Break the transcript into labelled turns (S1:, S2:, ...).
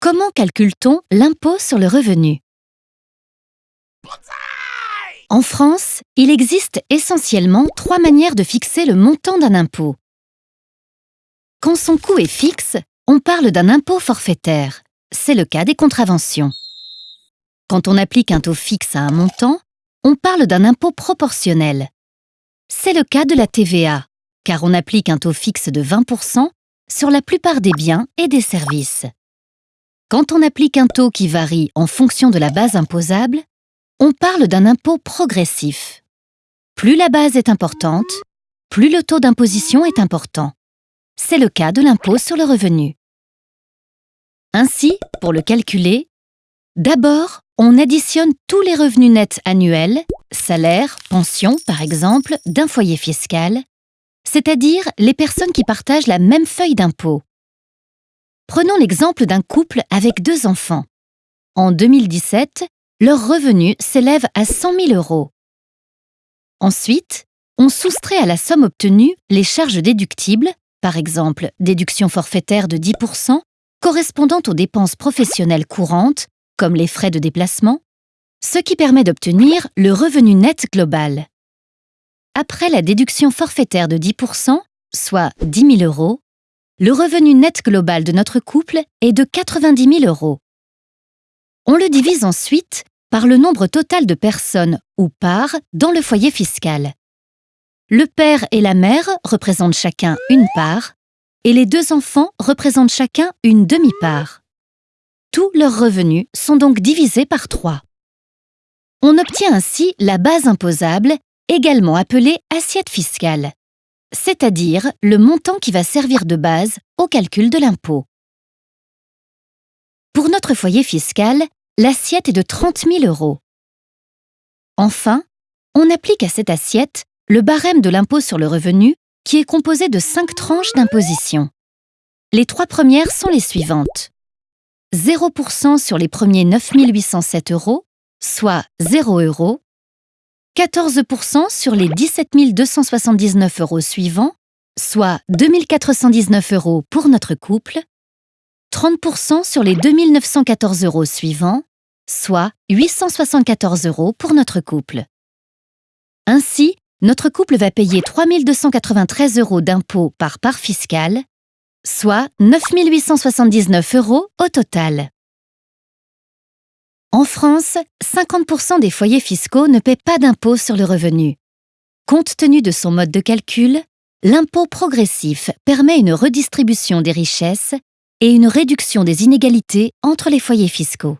S1: Comment calcule-t-on l'impôt sur le revenu? En France, il existe essentiellement trois manières de fixer le montant d'un impôt. Quand son coût est fixe, on parle d'un impôt forfaitaire. C'est le cas des contraventions. Quand on applique un taux fixe à un montant, on parle d'un impôt proportionnel. C'est le cas de la TVA, car on applique un taux fixe de 20% sur la plupart des biens et des services. Quand on applique un taux qui varie en fonction de la base imposable, on parle d'un impôt progressif. Plus la base est importante, plus le taux d'imposition est important. C'est le cas de l'impôt sur le revenu. Ainsi, pour le calculer, d'abord, on additionne tous les revenus nets annuels, salaire, pension par exemple, d'un foyer fiscal, c'est-à-dire les personnes qui partagent la même feuille d'impôt. Prenons l'exemple d'un couple avec deux enfants. En 2017, leur revenu s'élève à 100 000 euros. Ensuite, on soustrait à la somme obtenue les charges déductibles, par exemple déduction forfaitaire de 10% correspondant aux dépenses professionnelles courantes, comme les frais de déplacement, ce qui permet d'obtenir le revenu net global. Après la déduction forfaitaire de 10% soit 10 000 euros, le revenu net global de notre couple est de 90 000 euros. On le divise ensuite par le nombre total de personnes ou parts dans le foyer fiscal. Le père et la mère représentent chacun une part et les deux enfants représentent chacun une demi-part. Tous leurs revenus sont donc divisés par trois. On obtient ainsi la base imposable, également appelée assiette fiscale c'est-à-dire le montant qui va servir de base au calcul de l'impôt. Pour notre foyer fiscal, l'assiette est de 30 000 euros. Enfin, on applique à cette assiette le barème de l'impôt sur le revenu qui est composé de cinq tranches d'imposition. Les trois premières sont les suivantes. 0% sur les premiers 9 807 euros, soit 0 euros, 14% sur les 17 279 euros suivants, soit 2419 euros pour notre couple, 30% sur les 2914 euros suivants, soit 874 euros pour notre couple. Ainsi, notre couple va payer 3293 euros d'impôts par part fiscale, soit 9879 euros au total. En France, 50% des foyers fiscaux ne paient pas d'impôt sur le revenu. Compte tenu de son mode de calcul, l'impôt progressif permet une redistribution des richesses et une réduction des inégalités entre les foyers fiscaux.